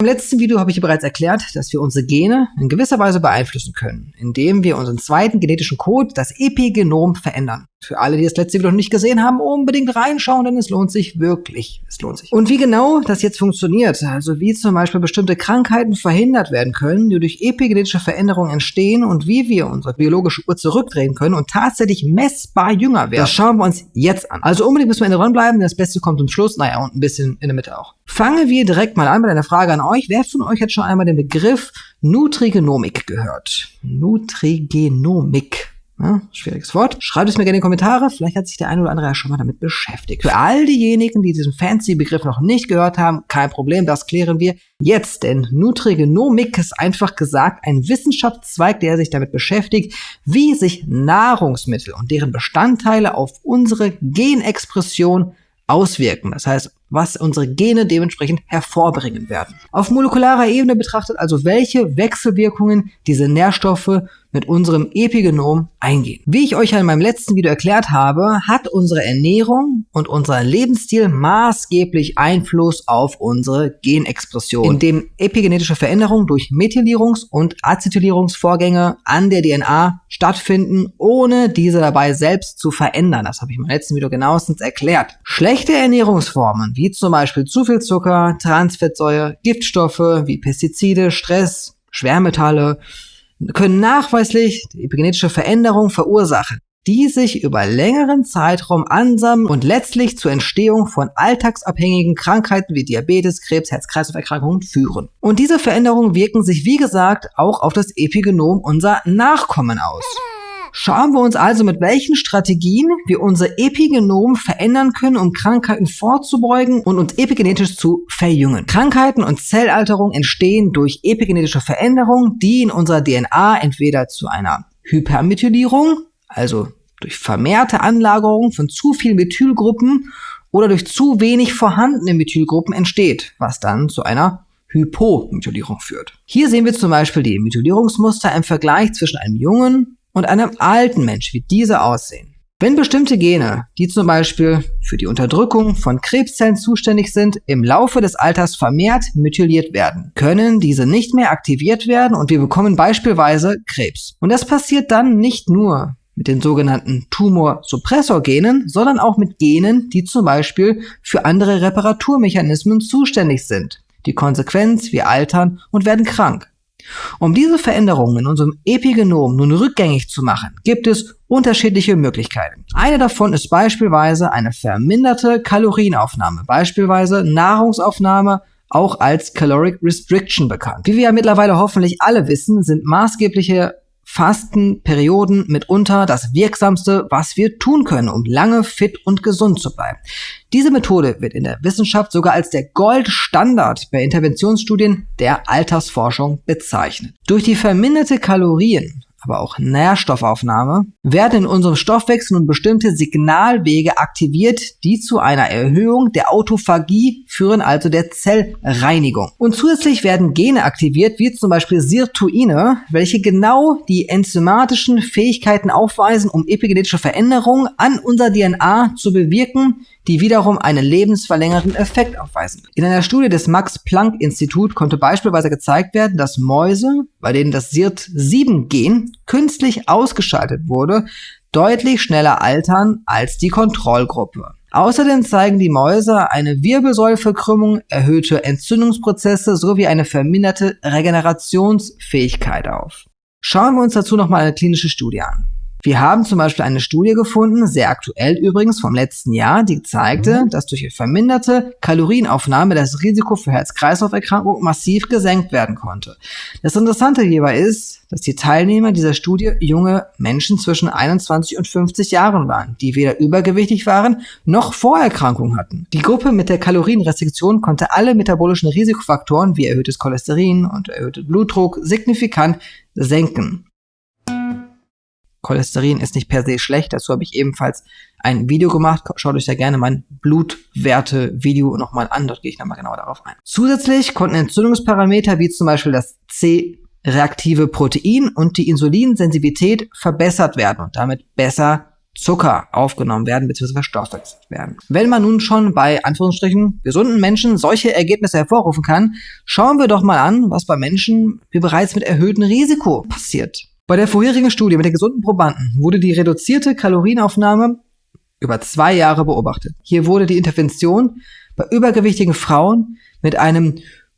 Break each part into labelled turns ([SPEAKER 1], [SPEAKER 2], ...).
[SPEAKER 1] Im letzten Video habe ich bereits erklärt, dass wir unsere Gene in gewisser Weise beeinflussen können, indem wir unseren zweiten genetischen Code, das Epigenom, verändern. Für alle, die das letzte Video noch nicht gesehen haben, unbedingt reinschauen, denn es lohnt sich wirklich. Es lohnt sich. Und wie genau das jetzt funktioniert, also wie zum Beispiel bestimmte Krankheiten verhindert werden können, die durch epigenetische Veränderungen entstehen und wie wir unsere biologische Uhr zurückdrehen können und tatsächlich messbar jünger werden, das schauen wir uns jetzt an. Also unbedingt müssen wir in der bleiben, denn das Beste kommt zum Schluss, naja, und ein bisschen in der Mitte auch. Fangen wir direkt mal an mit einer Frage an euch. Wer von euch hat schon einmal den Begriff Nutrigenomik gehört? Nutrigenomik. Ja, schwieriges Wort. Schreibt es mir gerne in die Kommentare. Vielleicht hat sich der eine oder andere ja schon mal damit beschäftigt. Für all diejenigen, die diesen fancy Begriff noch nicht gehört haben, kein Problem, das klären wir jetzt. Denn Nutrigenomik ist einfach gesagt ein Wissenschaftszweig, der sich damit beschäftigt, wie sich Nahrungsmittel und deren Bestandteile auf unsere Genexpression auswirken. Das heißt, was unsere Gene dementsprechend hervorbringen werden. Auf molekularer Ebene betrachtet also, welche Wechselwirkungen diese Nährstoffe mit unserem Epigenom eingehen. Wie ich euch ja in meinem letzten Video erklärt habe, hat unsere Ernährung und unser Lebensstil maßgeblich Einfluss auf unsere Genexpression, indem epigenetische Veränderungen durch Methylierungs- und Acetylierungsvorgänge an der DNA stattfinden, ohne diese dabei selbst zu verändern. Das habe ich im letzten Video genauestens erklärt. Schlechte Ernährungsformen wie zum Beispiel zu viel Zucker, Transfettsäure, Giftstoffe wie Pestizide, Stress, Schwermetalle können nachweislich epigenetische Veränderung verursachen, die sich über längeren Zeitraum ansammeln und letztlich zur Entstehung von alltagsabhängigen Krankheiten wie Diabetes, Krebs, Herz-Kreislauf-Erkrankungen führen. Und diese Veränderungen wirken sich, wie gesagt, auch auf das Epigenom unserer Nachkommen aus. Schauen wir uns also, mit welchen Strategien wir unser Epigenom verändern können, um Krankheiten vorzubeugen und uns epigenetisch zu verjüngen. Krankheiten und Zellalterung entstehen durch epigenetische Veränderungen, die in unserer DNA entweder zu einer Hypermethylierung, also durch vermehrte Anlagerung von zu vielen Methylgruppen oder durch zu wenig vorhandene Methylgruppen entsteht, was dann zu einer Hypomethylierung führt. Hier sehen wir zum Beispiel die Methylierungsmuster im Vergleich zwischen einem jungen und einem alten Mensch, wie diese aussehen. Wenn bestimmte Gene, die zum Beispiel für die Unterdrückung von Krebszellen zuständig sind, im Laufe des Alters vermehrt methyliert werden, können diese nicht mehr aktiviert werden und wir bekommen beispielsweise Krebs. Und das passiert dann nicht nur mit den sogenannten Tumorsuppressorgenen, sondern auch mit Genen, die zum Beispiel für andere Reparaturmechanismen zuständig sind. Die Konsequenz, wir altern und werden krank. Um diese Veränderungen in unserem Epigenom nun rückgängig zu machen, gibt es unterschiedliche Möglichkeiten. Eine davon ist beispielsweise eine verminderte Kalorienaufnahme, beispielsweise Nahrungsaufnahme auch als Caloric Restriction bekannt. Wie wir ja mittlerweile hoffentlich alle wissen, sind maßgebliche Fastenperioden mitunter das wirksamste, was wir tun können, um lange fit und gesund zu bleiben. Diese Methode wird in der Wissenschaft sogar als der Goldstandard bei Interventionsstudien der Altersforschung bezeichnet. Durch die verminderte Kalorien aber auch Nährstoffaufnahme, werden in unserem Stoffwechsel nun bestimmte Signalwege aktiviert, die zu einer Erhöhung der Autophagie führen, also der Zellreinigung. Und zusätzlich werden Gene aktiviert, wie zum Beispiel Sirtuine, welche genau die enzymatischen Fähigkeiten aufweisen, um epigenetische Veränderungen an unserer DNA zu bewirken, die wiederum einen lebensverlängernden Effekt aufweisen. In einer Studie des Max-Planck-Institut konnte beispielsweise gezeigt werden, dass Mäuse, bei denen das SIRT7-Gen künstlich ausgeschaltet wurde, deutlich schneller altern als die Kontrollgruppe. Außerdem zeigen die Mäuse eine Wirbelsäulverkrümmung, erhöhte Entzündungsprozesse sowie eine verminderte Regenerationsfähigkeit auf. Schauen wir uns dazu nochmal eine klinische Studie an. Wir haben zum Beispiel eine Studie gefunden, sehr aktuell übrigens vom letzten Jahr, die zeigte, mhm. dass durch verminderte Kalorienaufnahme das Risiko für Herz-Kreislauf-Erkrankungen massiv gesenkt werden konnte. Das Interessante hierbei ist, dass die Teilnehmer dieser Studie junge Menschen zwischen 21 und 50 Jahren waren, die weder übergewichtig waren noch Vorerkrankungen hatten. Die Gruppe mit der Kalorienrestriktion konnte alle metabolischen Risikofaktoren wie erhöhtes Cholesterin und erhöhter Blutdruck signifikant senken. Cholesterin ist nicht per se schlecht. Dazu habe ich ebenfalls ein Video gemacht. Schaut euch da gerne mein Blutwerte-Video nochmal an. Dort gehe ich nochmal genauer darauf ein. Zusätzlich konnten Entzündungsparameter wie zum Beispiel das C-reaktive Protein und die Insulinsensitivität verbessert werden und damit besser Zucker aufgenommen werden bzw. verstoffwechselt werden. Wenn man nun schon bei Anführungsstrichen gesunden Menschen solche Ergebnisse hervorrufen kann, schauen wir doch mal an, was bei Menschen wie bereits mit erhöhtem Risiko passiert. Bei der vorherigen Studie mit den gesunden Probanden wurde die reduzierte Kalorienaufnahme über zwei Jahre beobachtet. Hier wurde die Intervention bei übergewichtigen Frauen mit einem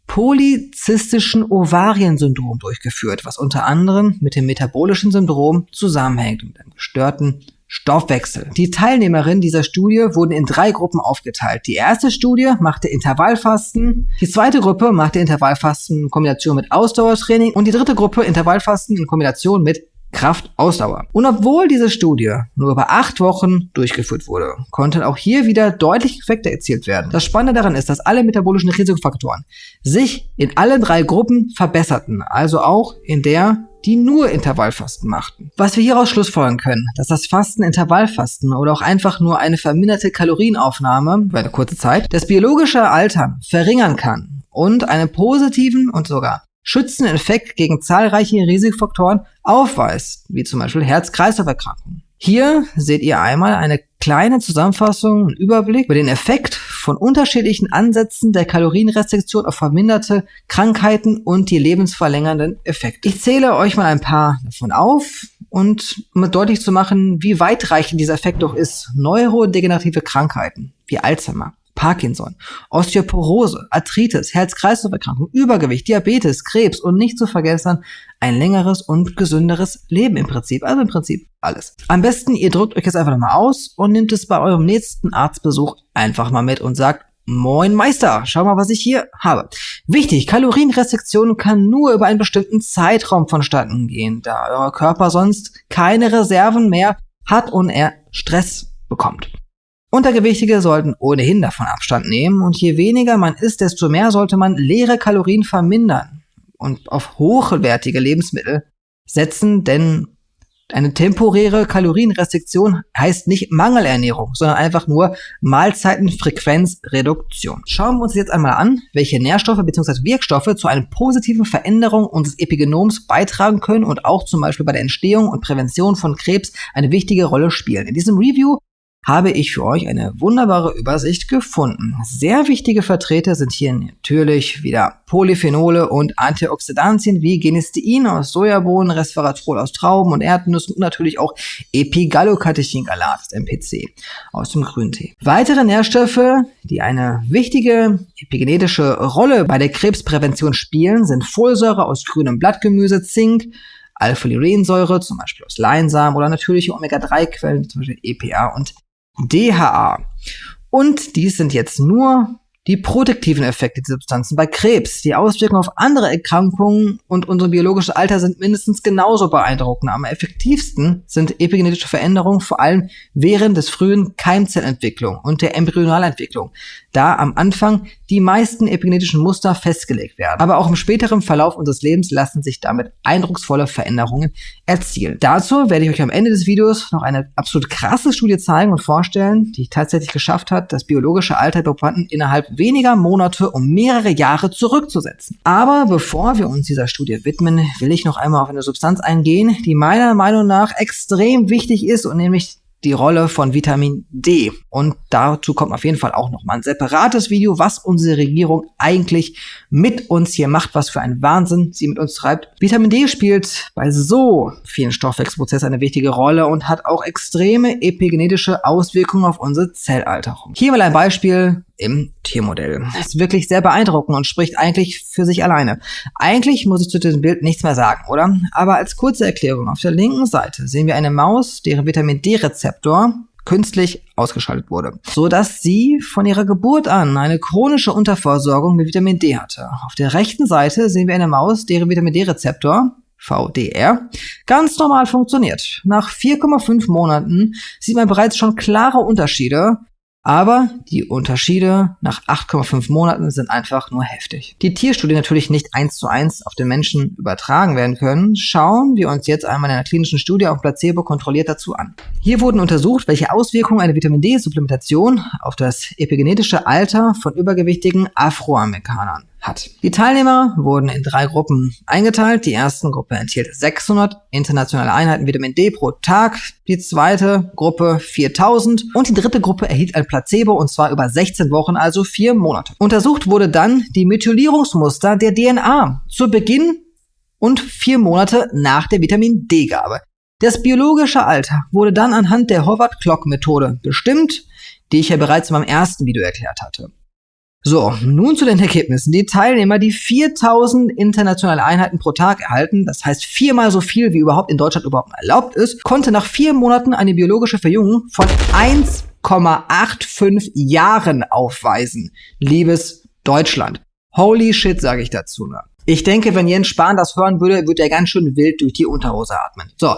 [SPEAKER 1] polyzystischen Ovariensyndrom durchgeführt, was unter anderem mit dem metabolischen Syndrom zusammenhängt und einem gestörten Stoffwechsel. Die Teilnehmerinnen dieser Studie wurden in drei Gruppen aufgeteilt. Die erste Studie machte Intervallfasten, die zweite Gruppe machte Intervallfasten in Kombination mit Ausdauertraining und die dritte Gruppe Intervallfasten in Kombination mit Kraftausdauer. Und obwohl diese Studie nur über acht Wochen durchgeführt wurde, konnten auch hier wieder deutliche Effekte erzielt werden. Das Spannende daran ist, dass alle metabolischen Risikofaktoren sich in allen drei Gruppen verbesserten, also auch in der die nur Intervallfasten machten. Was wir hieraus schlussfolgern können, dass das Fasten Intervallfasten oder auch einfach nur eine verminderte Kalorienaufnahme über eine kurze Zeit das biologische Altern verringern kann und einen positiven und sogar schützenden Effekt gegen zahlreiche Risikofaktoren aufweist, wie zum Beispiel Herz-Kreislauf-Erkrankungen. Hier seht ihr einmal eine kleine Zusammenfassung und Überblick über den Effekt von unterschiedlichen Ansätzen der Kalorienrestriktion auf verminderte Krankheiten und die lebensverlängernden Effekte. Ich zähle euch mal ein paar davon auf und um deutlich zu machen, wie weitreichend dieser Effekt doch ist. Neurodegenerative Krankheiten wie Alzheimer, Parkinson, Osteoporose, Arthritis, Herz-Kreislauf-Erkrankung, Übergewicht, Diabetes, Krebs und nicht zu vergessen ein längeres und gesünderes Leben im Prinzip. Also im Prinzip alles. Am besten, ihr drückt euch jetzt einfach nochmal aus und nehmt es bei eurem nächsten Arztbesuch einfach mal mit und sagt, Moin Meister, schau mal, was ich hier habe. Wichtig, Kalorienrestriktion kann nur über einen bestimmten Zeitraum vonstatten gehen, da euer Körper sonst keine Reserven mehr hat und er Stress bekommt. Untergewichtige sollten ohnehin davon Abstand nehmen und je weniger man isst, desto mehr sollte man leere Kalorien vermindern und auf hochwertige Lebensmittel setzen, denn eine temporäre Kalorienrestriktion heißt nicht Mangelernährung, sondern einfach nur Mahlzeitenfrequenzreduktion. Schauen wir uns jetzt einmal an, welche Nährstoffe bzw. Wirkstoffe zu einer positiven Veränderung unseres Epigenoms beitragen können und auch zum Beispiel bei der Entstehung und Prävention von Krebs eine wichtige Rolle spielen. In diesem Review habe ich für euch eine wunderbare Übersicht gefunden. Sehr wichtige Vertreter sind hier natürlich wieder Polyphenole und Antioxidantien wie Genistein aus Sojabohnen, Resveratrol aus Trauben und Erdnüssen und natürlich auch Epigallocatechingalat, MPC, aus dem Grüntee. Weitere Nährstoffe, die eine wichtige epigenetische Rolle bei der Krebsprävention spielen, sind Folsäure aus grünem Blattgemüse, Zink, Alpha-Liurensäure, zum Beispiel aus Leinsamen oder natürliche Omega-3-Quellen, zum Beispiel EPA und DHA. Und dies sind jetzt nur die protektiven Effekte dieser Substanzen bei Krebs. Die Auswirkungen auf andere Erkrankungen und unser biologisches Alter sind mindestens genauso beeindruckend. Am effektivsten sind epigenetische Veränderungen vor allem während des frühen Keimzellentwicklung und der Embryonalentwicklung, da am Anfang die meisten epigenetischen Muster festgelegt werden. Aber auch im späteren Verlauf unseres Lebens lassen sich damit eindrucksvolle Veränderungen erzielen. Dazu werde ich euch am Ende des Videos noch eine absolut krasse Studie zeigen und vorstellen, die tatsächlich geschafft hat, das biologische Alter der Probanden innerhalb weniger Monate um mehrere Jahre zurückzusetzen. Aber bevor wir uns dieser Studie widmen, will ich noch einmal auf eine Substanz eingehen, die meiner Meinung nach extrem wichtig ist und nämlich die Rolle von Vitamin D. Und dazu kommt auf jeden Fall auch noch mal ein separates Video, was unsere Regierung eigentlich mit uns hier macht, was für ein Wahnsinn sie mit uns treibt. Vitamin D spielt bei so vielen Stoffwechselprozessen eine wichtige Rolle und hat auch extreme epigenetische Auswirkungen auf unsere Zellalterung. Hier mal ein Beispiel im Tiermodell. Das ist wirklich sehr beeindruckend und spricht eigentlich für sich alleine. Eigentlich muss ich zu diesem Bild nichts mehr sagen, oder? Aber als kurze Erklärung, auf der linken Seite sehen wir eine Maus, deren Vitamin D-Rezeptor künstlich ausgeschaltet wurde, so dass sie von ihrer Geburt an eine chronische Unterversorgung mit Vitamin D hatte. Auf der rechten Seite sehen wir eine Maus, deren Vitamin D-Rezeptor VDR, ganz normal funktioniert. Nach 4,5 Monaten sieht man bereits schon klare Unterschiede aber die Unterschiede nach 8,5 Monaten sind einfach nur heftig. Die Tierstudie natürlich nicht eins zu eins auf den Menschen übertragen werden können, schauen wir uns jetzt einmal in einer klinischen Studie auf Placebo kontrolliert dazu an. Hier wurden untersucht, welche Auswirkungen eine Vitamin D-Supplementation auf das epigenetische Alter von übergewichtigen Afroamerikanern hat. Die Teilnehmer wurden in drei Gruppen eingeteilt. Die erste Gruppe enthielt 600 internationale Einheiten Vitamin D pro Tag, die zweite Gruppe 4000 und die dritte Gruppe erhielt ein Placebo und zwar über 16 Wochen, also vier Monate. Untersucht wurde dann die Methylierungsmuster der DNA zu Beginn und vier Monate nach der Vitamin D-Gabe. Das biologische Alter wurde dann anhand der Howard-Clock-Methode bestimmt, die ich ja bereits in meinem ersten Video erklärt hatte. So, nun zu den Ergebnissen. Die Teilnehmer, die 4000 internationale Einheiten pro Tag erhalten, das heißt viermal so viel, wie überhaupt in Deutschland überhaupt erlaubt ist, konnte nach vier Monaten eine biologische Verjüngung von 1,85 Jahren aufweisen. Liebes Deutschland. Holy shit, sage ich dazu. Ne? Ich denke, wenn Jens Spahn das hören würde, würde er ganz schön wild durch die Unterhose atmen. So,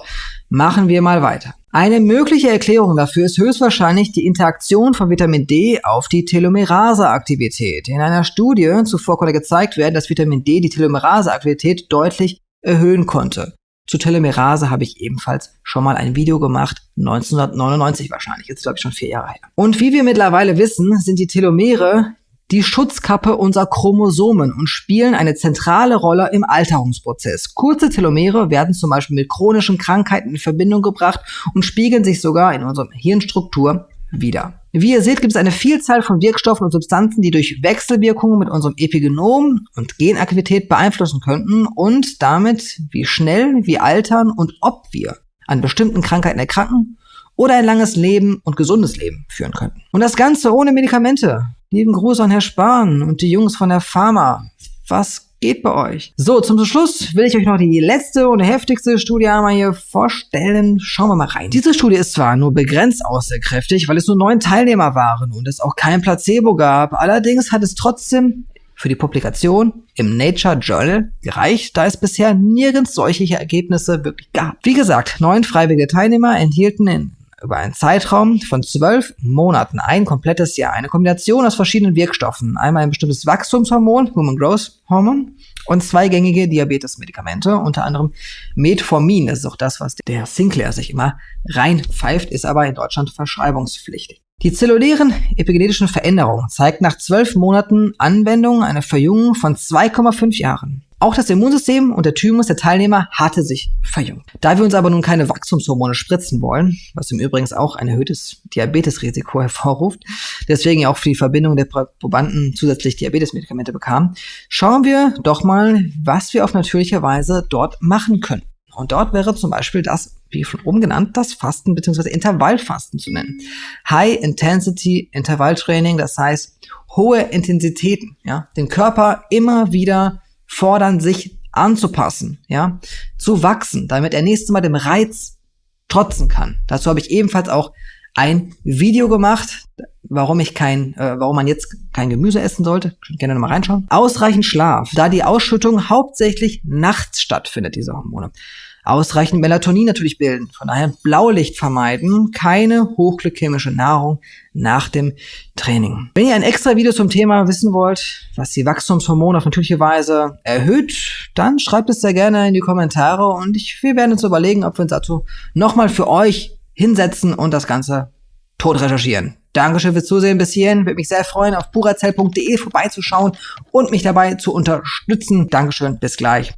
[SPEAKER 1] machen wir mal weiter. Eine mögliche Erklärung dafür ist höchstwahrscheinlich die Interaktion von Vitamin D auf die Telomerase-Aktivität. In einer Studie zuvor konnte gezeigt werden, dass Vitamin D die Telomerase-Aktivität deutlich erhöhen konnte. Zu Telomerase habe ich ebenfalls schon mal ein Video gemacht, 1999 wahrscheinlich, jetzt glaube ich schon vier Jahre her. Und wie wir mittlerweile wissen, sind die Telomere die Schutzkappe unserer Chromosomen und spielen eine zentrale Rolle im Alterungsprozess. Kurze Telomere werden zum Beispiel mit chronischen Krankheiten in Verbindung gebracht und spiegeln sich sogar in unserer Hirnstruktur wieder. Wie ihr seht, gibt es eine Vielzahl von Wirkstoffen und Substanzen, die durch Wechselwirkungen mit unserem Epigenom und Genaktivität beeinflussen könnten und damit, wie schnell wir altern und ob wir an bestimmten Krankheiten erkranken oder ein langes Leben und gesundes Leben führen könnten. Und das Ganze ohne Medikamente. Lieben Gruß an Herr Spahn und die Jungs von der Pharma. Was geht bei euch? So, zum Schluss will ich euch noch die letzte und heftigste Studie einmal hier vorstellen. Schauen wir mal rein. Diese Studie ist zwar nur begrenzt aussagekräftig, weil es nur neun Teilnehmer waren und es auch kein Placebo gab. Allerdings hat es trotzdem für die Publikation im Nature Journal gereicht, da es bisher nirgends solche Ergebnisse wirklich gab. Wie gesagt, neun freiwillige Teilnehmer enthielten in über einen Zeitraum von zwölf Monaten, ein komplettes Jahr, eine Kombination aus verschiedenen Wirkstoffen. Einmal ein bestimmtes Wachstumshormon, Human Growth Hormone, und zweigängige Diabetesmedikamente, unter anderem Metformin. Das ist auch das, was der Sinclair sich immer reinpfeift, ist aber in Deutschland verschreibungspflichtig. Die zellulären epigenetischen Veränderungen zeigt nach zwölf Monaten Anwendung eine Verjüngung von 2,5 Jahren. Auch das Immunsystem und der Thymus der Teilnehmer hatte sich verjüngt. Da wir uns aber nun keine Wachstumshormone spritzen wollen, was im Übrigen auch ein erhöhtes Diabetesrisiko hervorruft, deswegen auch für die Verbindung der Probanden zusätzlich Diabetesmedikamente bekamen, schauen wir doch mal, was wir auf natürliche Weise dort machen können. Und dort wäre zum Beispiel das, wie schon oben genannt, das Fasten bzw. Intervallfasten zu nennen. High Intensity Intervalltraining, das heißt hohe Intensitäten, ja, den Körper immer wieder fordern, sich anzupassen, ja, zu wachsen, damit er nächstes Mal dem Reiz trotzen kann. Dazu habe ich ebenfalls auch ein Video gemacht, warum ich kein, äh, warum man jetzt kein Gemüse essen sollte. Könnt gerne nochmal reinschauen. Ausreichend Schlaf, da die Ausschüttung hauptsächlich nachts stattfindet, diese Hormone ausreichend Melatonin natürlich bilden. Von daher Blaulicht vermeiden, keine hochglykämische Nahrung nach dem Training. Wenn ihr ein extra Video zum Thema wissen wollt, was die Wachstumshormone auf natürliche Weise erhöht, dann schreibt es sehr gerne in die Kommentare und ich, wir werden uns überlegen, ob wir uns dazu nochmal für euch hinsetzen und das Ganze tot recherchieren. Dankeschön fürs Zusehen bis hierhin. Würde mich sehr freuen, auf purazell.de vorbeizuschauen und mich dabei zu unterstützen. Dankeschön, bis gleich.